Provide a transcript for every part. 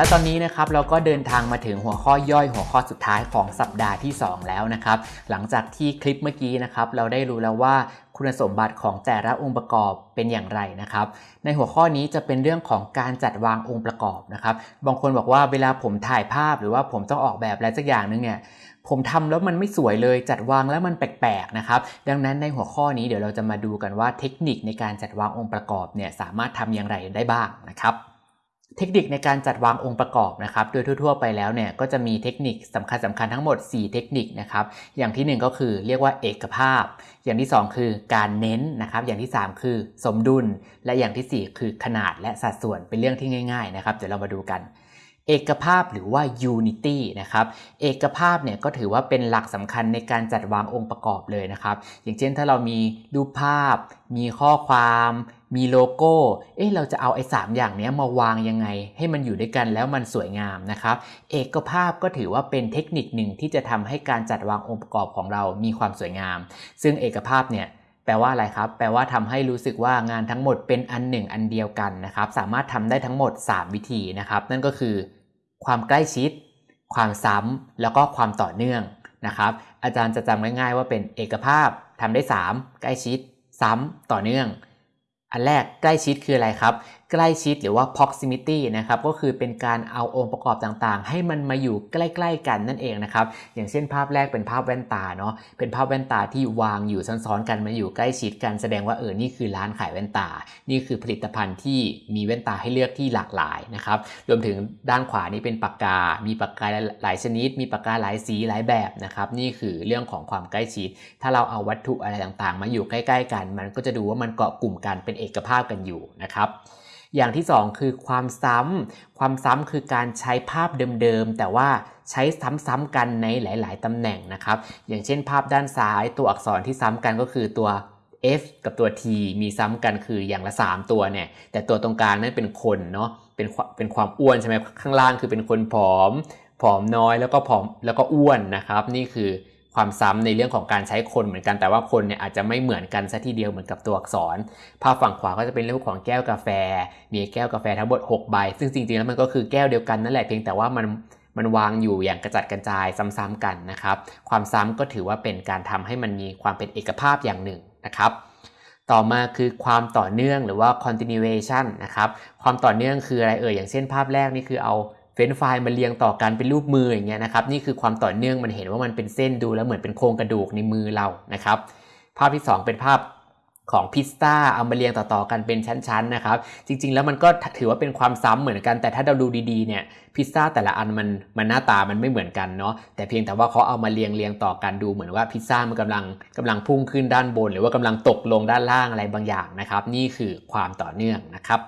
และตอนนี้นะครับเราก็เดินทางมาถึงหัวข้อย่อยหัวข้อสุดท้ายของสัปดาห์ที่ 2 แล้วนะครับ หลังจากที่คลิปเมื่อกี้นะครับเราได้รู้แล้วว่าคุณสมบัติของแต่ละองค์ประกอบเป็นอย่างไรนะครับ ในหัวข้อนี้จะเป็นเรื่องของการจัดวางองค์ประกอบนะครับ บางคนบอกว่าเวลาผมถ่ายภาพหรือว่าผมต้องออกแบบอะไรสักอย่างนึงเนี่ยผมทำแล้วมันไม่สวยเลยจัดวางแล้วมันแปลกๆนะครับ ดังนั้นในหัวข้อนี้เดี๋ยวเราจะมาดูกันว่าเทคนิคในการจัดวางองค์ประกอบเนี่ยสามารถทำอย่างไรได้บ้างนะครับ เทคนิคในการจัดวางองค์ประกอบนะครับ โดยทั่ว ๆ ไปแล้วเนี่ยก็จะมีเทคนิคสำคัญสคัญๆทั้งหมด 4 เทคนิคนะครับ อย่างทีหนึ่1 ก็คือเรียกว่าเอกภาพ อย่างที่ 2 คือการเน้นนะครับ อย่างที่ 3 คือสมดุล และอย่างทีสี่ 4 คือขนาดและสัดส่วนเป็นเรื่องที่ง่าย ๆ นะครับ เดี๋ยวเรามาดูกันเอกภาพหรือว่า unity นะครับ เอกภาพเนี่ยก็ถือว่าเป็นหลักสำคัญในการจัดวางองค์ประกอบเลยนะครับ อย่างเช่นถ้าเรามีรูปภาพ มีข้อความ มีโลโก้ เอ๊ะเราจะเอาไอ้สามอย่างนี้มาวางยังไง ให้มันอยู่ด้วยกันแล้วมันสวยงามนะครับ เอกภาพก็ถือว่าเป็นเทคนิคหนึ่งที่จะทำให้การจัดวางองค์ประกอบของเรามีความสวยงาม ซึ่งเอกภาพเนี่ยแปลว่าอะไรครับ แปลว่าทำให้รู้สึกว่างานทั้งหมดเป็นอันหนึ่งอันเดียวกันนะครับ สามารถทำได้ทั้งหมด 3 วิธีนะครับ นั่นก็คือ ความใกล้ชิด ความซ้ำแล้วก็ความต่อเนื่องนะครับ อาจารย์จะจำง่ายๆว่าเป็นเอกภาพทำได้ 3 ใกล้ชิด ซ้ำต่อเนื่อง อันแรกใกล้ชิดคืออะไรครับ ใกล้ชิดหรือว่า proximity นะครับก็คือเป็นการเอาองค์ประกอบต่างๆ ให้มันมาอยู่ใกล้ ๆ กันนั่นเองนะครับอย่างเช่นภาพแรกเป็นภาพแว่นตาเนาะเป็นภาพแว่นตาที่วางอยู่ซ้อนๆกันมาอยู่ใกล้ชิดกันแสดงว่าเออนี่คือร้านขายแว่นตา นี่คือผลิตภัณฑ์ที่มีแว่นตาให้เลือกที่หลากหลายนะครับรวมถึงด้านขวานี่เป็นปากกา มีปากกาหลายชนิด มีปากกาหลายสีหลายแบบนะครับนี่คือเรื่องของความใกล้ชิด ถ้าเราเอาวัตถุอะไรต่างๆ มาอยู่ใกล้ ๆ กัน มันก็จะดูว่ามันเกาะกลุ่มกันเป็นเอกภาพกันอยู่นะครับ อย่างที่ 2 คือความซ้ำความซ้ำคือการใช้ภาพเดิมๆ แต่ว่าใช้ซ้ำๆกันในหลาย ๆตำแหน่งนะครับ อย่างเช่นภาพด้านซ้ายตัวอักษรที่ซ้ำกันก็คือตัว F กับตัว T มีซ้ำกันคืออย่างละ 3 ตัวเนี่ย แต่ตัวตรงกลางนั้นเป็นคนเนาะ เป็นเป็นความอ้วนใช่ไหมข้างล่างคือเป็นคนผอม ผอมน้อยแล้วก็ผอมแล้วก็อ้วนนะครับ นี่คือ ความซ้ำในเรื่องของการใช้คนเหมือนกันแต่ว่าคนเนี่ยอาจจะไม่เหมือนกันซะทีเดียวเหมือนกับตัวอักษร ภาพฝั่งขวาก็จะเป็นเรื่องของแก้วกาแฟ มีแก้วกาแฟทั้งหมด6ใบ ซึ่งจริงๆแล้วมันก็คือแก้วเดียวกันนั่นแหละเพียงแต่ว่ามันมันวางอยู่อย่างกระจัดกระจายซ้ำๆกันนะครับ ความซ้ำก็ถือว่าเป็นการทำให้มันมีความเป็นเอกภาพอย่างหนึ่งนะครับต่อมาคือความต่อเนื่องหรือว่า continuation นะครับ ความต่อเนื่องคืออะไรเอ่ย อย่างเช่นภาพแรกนี่คือเอา เฟ้นไฟล์มาเรียงต่อกันเป็นรูปมืออย่างเงี้ยนะครับนี่คือความต่อเนื่องมันเห็นว่ามันเป็นเส้นดูแล้วเหมือนเป็นโครงกระดูกในมือเรานะครับ ภาพที่ 2 เป็นภาพของพิซซ่าเอามาเรียงต่อๆกันเป็นชั้นๆนะครับ จริง ๆ แล้วมันก็ถือว่าเป็นความซ้ำเหมือนกันแต่ถ้าเราดูดีๆเนี่ยพิซซ่าแต่ละอันมันมันหน้าตามันไม่เหมือนกันเนาะแต่เพียงแต่ว่าเขาเอามาเรียงเรียงต่อกันดูเหมือนว่าพิซซ่ามันกำลังกำลังพุ่งขึ้นด้านบน หรือว่ากำลังตกลงด้านล่างอะไรบางอย่างนะครับ นี่คือความต่อเนื่องนะครับ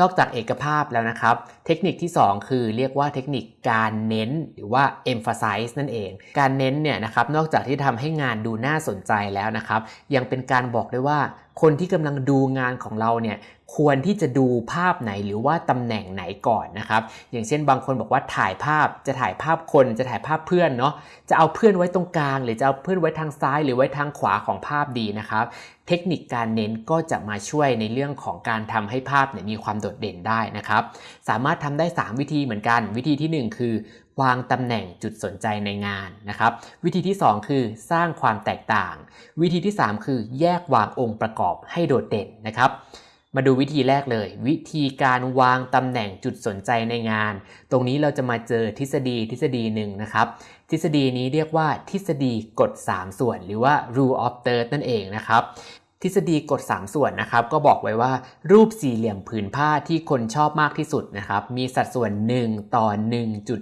นอกจากเอกภาพแล้วนะครับ เทคนิคที่ 2 คือเรียกว่าเทคนิคการเน้นหรือว่า emphasize นั่นเอง การเน้นเนี่ยนะครับนอกจากที่ทำให้งานดูน่าสนใจแล้วนะครับ ยังเป็นการบอกด้วยว่าคนที่กำลังดูงานของเราเนี่ย ควรที่จะดูภาพไหนหรือว่าตำแหน่งไหนก่อนนะครับ อย่างเช่นบางคนบอกว่าถ่ายภาพจะถ่ายภาพคนจะถ่ายภาพเพื่อนเนาะจะเอาเพื่อนไว้ตรงกลาง หรือจะเอาเพื่อนไว้ทางซ้าย หรือไว้ทางขวาของภาพดีนะครับ เทคนิคการเน้นก็จะมาช่วยในเรื่องของการทำให้ภาพเนี่ยมีความโดดเด่นได้นะครับ สามารถทำได้ 3 วิธีเหมือนกัน วิธีที่ 1 คือวางตำแหน่งจุดสนใจในงานนะครับ วิธีที่ 2 คือสร้างความแตกต่าง วิธีที่ 3 คือแยกวางองค์ประกอบให้โดดเด่นนะครับ มาดูวิธีแรกเลย วิธีการวางตำแหน่งจุดสนใจในงาน ตรงนี้เราจะมาเจอทฤษฎีทฤษฎีหนึ่งนะครับ ทฤษฎีนี้เรียกว่าทฤษฎีกฎ 3 ส่วน หรือว่า rule of third นั่นเองนะครับ ทฤษฎีกฎ3ส่วนนะครับก็บอกไว้ว่ารูปสี่เหลี่ยมผืนผ้าที่คนชอบมากที่สุดนะครับมีสัดส่วน 1 ต่อ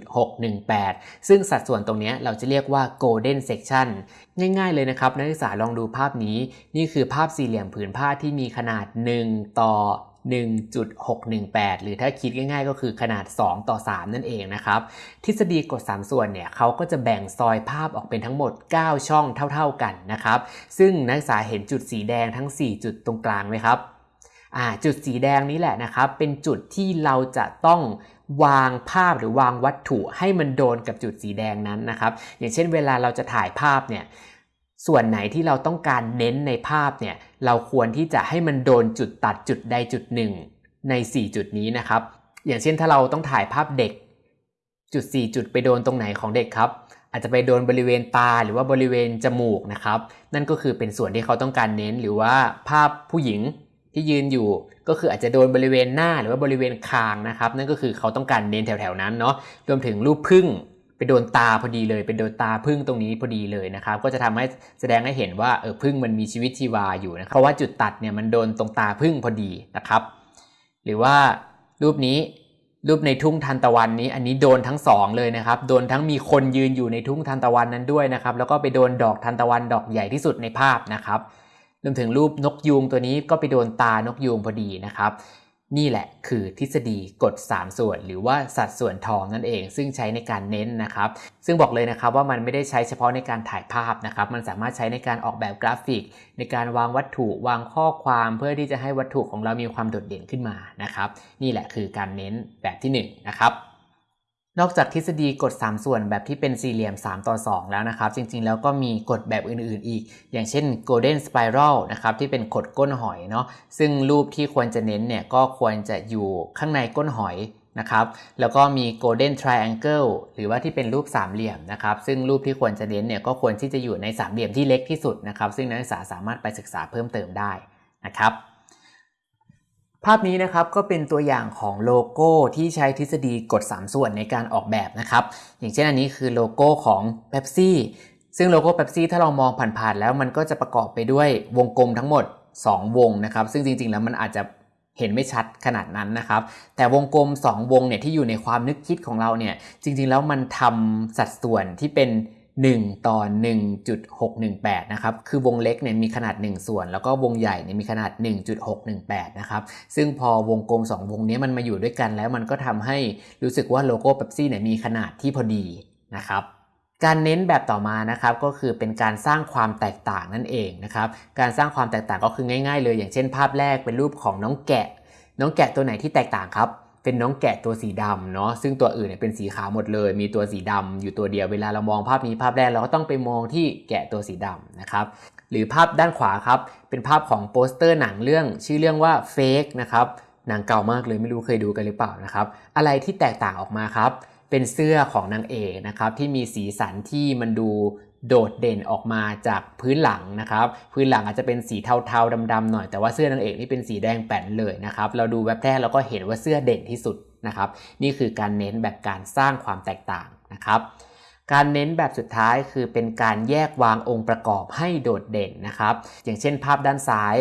1.618 ซึ่งสัดส่วนตรงนี้เราจะเรียกว่า golden section ง่ายๆเลยนะครับนักศึกษาลองดูภาพนี้ นี่คือภาพสี่เหลี่ยมผืนผ้าที่มีขนาด 1 ต่อ 1.618 หรือถ้าคิดง่ายๆ ก็คือขนาด 2 ต่อ 3 นั่นเองนะครับ ทฤษฎีกฎ 3 ส่วนเนี่ยเขาก็จะแบ่งซอยภาพออกเป็นทั้งหมด 9 ช่องเท่าๆกันนะครับ ซึ่งนักศึกษาเห็นจุดสีแดงทั้ง 4 จุดตรงกลางไหมครับจุดสีแดงนี้แหละนะครับ เป็นจุดที่เราจะต้องวางภาพหรือวางวัตถุให้มันโดนกับจุดสีแดงนั้นนะครับ อย่างเช่นเวลาเราจะถ่ายภาพเนี่ย ส่วนไหนที่เราต้องการเน้นในภาพเนี่ยเราควรที่จะให้มันโดนจุดตัดจุดใดจุดหนึ่งใน 4 จุดนี้นะครับ อย่างเช่นถ้าเราต้องถ่ายภาพเด็ก จุด 4 จุดไปโดนตรงไหนของเด็กครับ อาจจะไปโดนบริเวณตาหรือว่าบริเวณจมูกนะครับ นั่นก็คือเป็นส่วนที่เขาต้องการเน้นหรือว่าภาพผู้หญิงที่ยืนอยู่ก็คืออาจจะโดนบริเวณหน้าหรือว่าบริเวณคางนะครับ นั่นก็คือเขาต้องการเน้นแถวๆนั้นเนาะรวมถึงรูปพึ่ง ไปโดนตาพอดีเลยเป็นโดนตาพึ่งตรงนี้พอดีเลยนะครับ ก็จะทำให้แสดงให้เห็นว่าเออพึ่งมันมีชีวิตชีวาอยู่นะเพราะว่าจุดตัดเนี่ยมันโดนตรงตาพึ่งพอดีนะครับ หรือว่ารูปนี้รูปในทุ่งทานตะวันนี้ อันนี้โดนทั้งสองเลยนะครับ โดนทั้งมีคนยืนอยู่ในทุ่งทานตะวันนั้นด้วยนะครับ แล้วก็ไปโดนดอกทานตะวันดอกใหญ่ที่สุดในภาพนะครับรวมถึงรูปนกยูงตัวนี้ก็ไปโดนตานกยูงพอดีนะครับ นี่แหละคือทฤษฎีกฎ 3 ส่วน หรือว่าสัดส่วนทองนั่นเอง ซึ่งใช้ในการเน้นนะครับ ซึ่งบอกเลยนะครับว่ามันไม่ได้ใช้เฉพาะในการถ่ายภาพนะครับ มันสามารถใช้ในการออกแบบกราฟิก ในการวางวัตถุวางข้อความเพื่อที่จะให้วัตถุของเรามีความโดดเด่นขึ้นมานะครับ นี่แหละคือการเน้นแบบที่1นะครับ นอกจากทฤษฎีกฎ 3 ส่วนแบบที่เป็นสี่เหลี่ยม 3 ต่อ 2 แล้วนะครับ จริงๆ แล้วก็มีกฎแบบอื่นๆอีก อย่างเช่น golden spiral นะครับที่เป็นกฎก้นหอยเนาะซึ่งรูปที่ควรจะเน้นเนี่ยก็ควรจะอยู่ข้างในก้นหอยนะครับแล้วก็มี golden triangle หรือว่าที่เป็นรูปสามเหลี่ยมนะครับซึ่งรูปที่ควรจะเน้นเนี่ยก็ควรที่จะอยู่ในสามเหลี่ยมที่เล็กที่สุดนะครับซึ่งนักศึกษาสามารถไปศึกษาเพิ่มเติมได้นะครับ ภาพนี้นะครับก็เป็นตัวอย่างของโลโก้ที่ใช้ทฤษฎีกฎ 3 ส่วนในการออกแบบนะครับ อย่างเช่นอันนี้คือโลโก้ของเบปซี่ซึ่งโลโก้เบปซี่ถ้าเรามองผ่านๆแล้วมันก็จะประกอบไปด้วยวงกลมทั้งหมด 2 วงนะครับ ซึ่งจริงๆแล้วมันอาจจะเห็นไม่ชัดขนาดนั้นนะครับ แต่วงกลม 2 วงเนี่ยที่อยู่ในความนึกคิดของเราเนี่ยจริงๆแล้วมันทำสัดส่วนที่เป็น 1 ต่อ 1.618 นะครับ คือวงเล็กเนี่ยมีขนาด 1 ส่วน แล้วก็วงใหญ่เนี่ยมีขนาด 1.618 นะครับ ซึ่งพอวงกลม 2 วงนี้มันมาอยู่ด้วยกันแล้วมันก็ทำให้รู้สึกว่าโลโก้เบปซี่เนี่ยมีขนาดที่พอดีนะครับการเน้นแบบต่อมานะครับก็คือเป็นการสร้างความแตกต่างนั่นเองนะครับการสร้างความแตกต่างก็คือง่าย ๆ เลย อย่างเช่นภาพแรกเป็นรูปของน้องแกะ น้องแกะตัวไหนที่แตกต่างครับ เป็นน้องแกะตัวสีดำเนาะซึ่งตัวอื่นเนี่ยเป็นสีขาวหมดเลย มีตัวสีดำอยู่ตัวเดียวเวลาเรามองภาพนี้ภาพแรกเราก็ต้องไปมองที่แกะตัวสีดำนะครับหรือภาพด้านขวาครับเป็นภาพของโปสเตอร์หนังเรื่อง ชื่อเรื่องว่าเฟกนะครับหนังเก่ามากเลยไม่รู้เคยดูกันหรือเปล่านะครับอะไรที่แตกต่างออกมาครับเป็นเสื้อของนางเอกนะครับที่มีสีสันที่มันดู โดดเด่นออกมาจากพื้นหลังนะครับ พื้นหลังอาจจะเป็นสีเทาๆดำๆหน่อยแต่ว่าเสื้อนางเอกนี่เป็นสีแดงแป้นเลยนะครับ เราดูแวบแรกเราก็เห็นว่าเสื้อเด่นที่สุดนะครับ นี่คือการเน้นแบบการสร้างความแตกต่างนะครับการเน้นแบบสุดท้ายคือเป็นการแยกวางองค์ประกอบให้โดดเด่นนะครับ อย่างเช่นภาพด้านซ้าย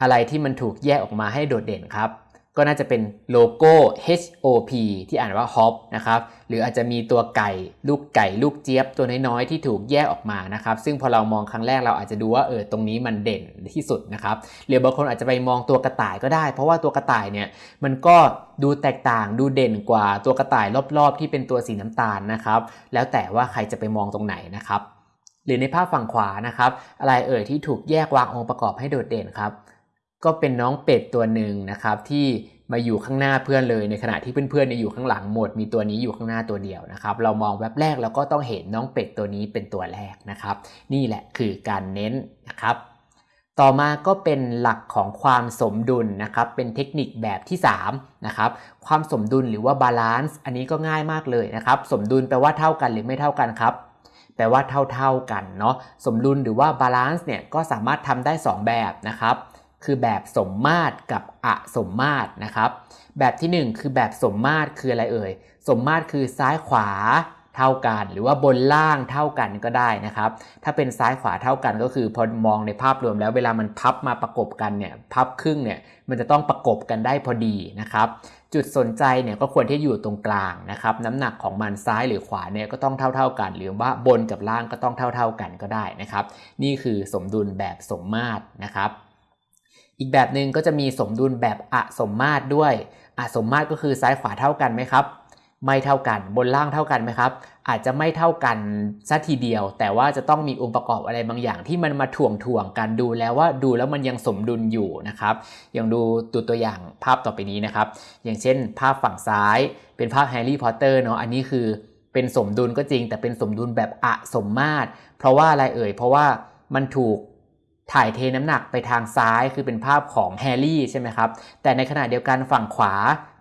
อะไรที่มันถูกแยกออกมาให้โดดเด่นครับ ก็น่าจะเป็นโลโก้ HOP ที่อ่านว่า Hop นะครับ หรืออาจจะมีตัวไก่ ลูกไก่ ลูกเจี๊ยบตัวน้อยๆ ที่ถูกแยกออกมานะครับ ซึ่งพอเรามองครั้งแรกเราอาจจะดูว่าเออตรงนี้มันเด่นที่สุดนะครับ หรือบางคนอาจจะไปมองตัวกระต่ายก็ได้ เพราะว่าตัวกระต่ายเนี่ยมันก็ดูแตกต่างดูเด่นกว่าตัวกระต่ายรอบๆ ที่เป็นตัวสีน้ำตาลนะครับ แล้วแต่ว่าใครจะไปมองตรงไหนนะครับ หรือในภาพฝั่งขวานะครับ อะไรเอ่ยที่ถูกแยกวางองค์ประกอบให้โดดเด่นครับ ก็เป็นน้องเป็ดตัวหนึ่งนะครับที่มาอยู่ข้างหน้าเพื่อนเลยในขณะที่เพื่อนๆอยู่ข้างหลังหมด มีตัวนี้อยู่ข้างหน้าตัวเดียวนะครับ เรามองแว็บแรกเราก็ต้องเห็นน้องเป็ดตัวนี้เป็นตัวแรกนะครับ นี่แหละคือการเน้นนะครับ ต่อมาก็เป็นหลักของความสมดุลนะครับ เป็นเทคนิคแบบที่3นะครับความสมดุลหรือว่า balance อันนี้ก็ง่ายมากเลยนะครับ สมดุลแปลว่าเท่ากันหรือไม่เท่ากันครับแปลว่าเท่าๆกันเนาะสมดุลหรือว่า balance เนี่ยก็สามารถทำได้ 2 แบบนะครับ คือแบบสมมาตรกับอสมมาตรนะครับ แบบที่ 1 คือแบบสมมาตรคืออะไรเอ่ย สมมาตรคือซ้ายขวาเท่ากัน หรือว่าบนล่างเท่ากันก็ได้นะครับ ถ้าเป็นซ้ายขวาเท่ากันก็คือพอมองในภาพรวมแล้วเวลามันพับมาประกบกันเนี่ยพับครึ่งเนี่ยมันจะต้องประกบกันได้พอดีนะครับ จุดสนใจเนี่ยก็ควรที่อยู่ตรงกลางนะครับ น้ำหนักของมันซ้ายหรือขวาเนี่ยก็ต้องเท่าๆกัน หรือว่าบนกับล่างก็ต้องเท่าๆกันก็ได้นะครับ นี่คือสมดุลแบบสมมาตรนะครับ อีกแบบหนึ่งก็จะมีสมดุลแบบอสมมาตรด้วย อสมมาตรก็คือซ้ายขวาเท่ากันไหมครับ ไม่เท่ากัน บนล่างเท่ากันไหมครับ อาจจะไม่เท่ากันซะทีเดียว แต่ว่าจะต้องมีองค์ประกอบอะไรบางอย่างที่มันมาถ่วงถ่วงกันดูแล้วว่าดูแล้วมันยังสมดุลอยู่นะครับ อย่างดูตัวตัวอย่างภาพต่อไปนี้นะครับ อย่างเช่น ภาพฝั่งซ้าย เป็นภาพแฮร์รี่พอตเตอร์เนาะ อันนี้คือเป็นสมดุลก็จริง แต่เป็นสมดุลแบบอสมมาตร เพราะว่าอะไรเอ่ย เพราะว่ามันถูก ถ่ายเทน้ำหนักไปทางซ้ายคือเป็นภาพของแฮร์รี่ใช่ไหมครับ แต่ในขณะเดียวกันฝั่งขวา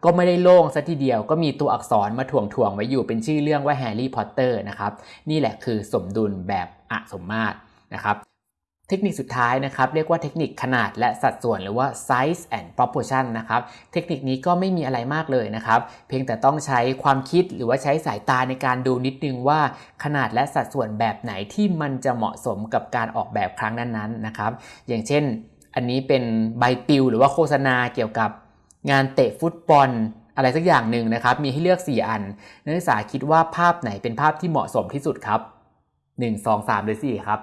ก็ไม่ได้โล่งซะทีเดียวก็มีตัวอักษรมาถ่วงถ่วงไว้อยู่เป็นชื่อเรื่องว่าแฮร์รี่พอตเตอร์นะครับ นี่แหละคือสมดุลแบบอสมมาตรนะครับ เทคนิคสุดท้ายนะครับเรียกว่าเทคนิคขนาดและสัดส่วนหรือว่า size and proportion นะครับเทคนิคนี้ก็ไม่มีอะไรมากเลยนะครับ เพียงแต่ต้องใช้ความคิดหรือว่าใช้สายตาในการดูนิดนึงว่าขนาดและสัดส่วนแบบไหนที่มันจะเหมาะสมกับการออกแบบครั้งนั้นๆนะครับ อย่างเช่น อันนี้เป็นใบปลิวหรือว่าโฆษณาเกี่ยวกับงานเตะฟุตบอลอะไรสักอย่างหนึ่งนะครับ มีให้เลือก 4 อัน นักศึกษาคิดว่าภาพไหนเป็นภาพที่เหมาะสมที่สุดครับ 1 2 3 หรือ 4 ครับ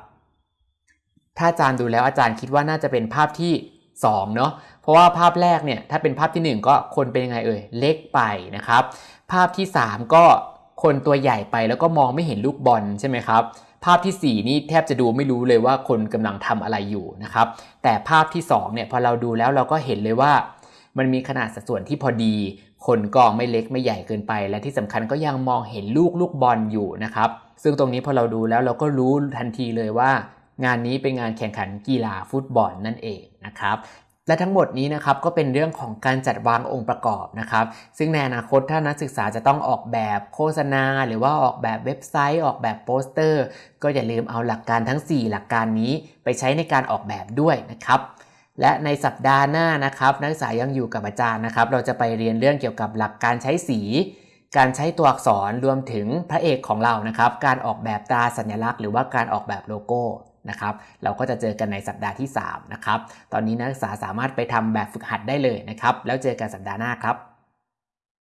ถ้าอาจารย์ดูแล้วอาจารย์คิดว่าน่าจะเป็นภาพที่2เนาะเพราะว่าภาพแรกเนี่ยถ้าเป็นภาพที่ 1 ก็คนเป็นยังไงเอ่ยเล็กไปนะครับ ภาพที่ 3 ก็คนตัวใหญ่ไปแล้วก็มองไม่เห็นลูกบอลใช่ไหมครับ ภาพที่ 4 นี่แทบจะดูไม่รู้เลยว่าคนกำลังทำอะไรอยู่นะครับ แต่ภาพที่2เนี่ยพอเราดูแล้วเราก็เห็นเลยว่า มันมีขนาดสัดส่วนที่พอดี คนก็ไม่เล็กไม่ใหญ่เกินไป และที่สำคัญก็ยังมองเห็นลูกลูกบอลอยู่นะครับ ซึ่งตรงนี้พอเราดูแล้วเราก็รู้ทันทีเลยว่า งานนี้เป็นงานแข่งขันกีฬาฟุตบอลนั่นเองนะครับและทั้งหมดนี้นะครับก็เป็นเรื่องของการจัดวางองค์ประกอบนะครับ ซึ่งในอนาคตถ้านักศึกษาจะต้องออกแบบโฆษณา หรือว่าออกแบบเว็บไซต์ ออกแบบโปสเตอร์ ก็อย่าลืมเอาหลักการทั้ง 4 หลักการนี้ไปใช้ในการออกแบบด้วยนะครับ และในสัปดาห์หน้านะครับนักศึกษายังอยู่กับอาจารย์นะครับ เราจะไปเรียนเรื่องเกี่ยวกับหลักการใช้สี การใช้ตัวอักษรรวมถึงพระเอกของเรานะครับ การออกแบบตราสัญลักษณ์ หรือว่าการออกแบบโลโก้ นะครับเราก็จะเจอกันในสัปดาห์ที่3นะครับตอนนี้นักศึกษาสามารถไปทำแบบฝึกหัดได้เลยนะครับแล้วเจอกันสัปดาห์หน้าครับ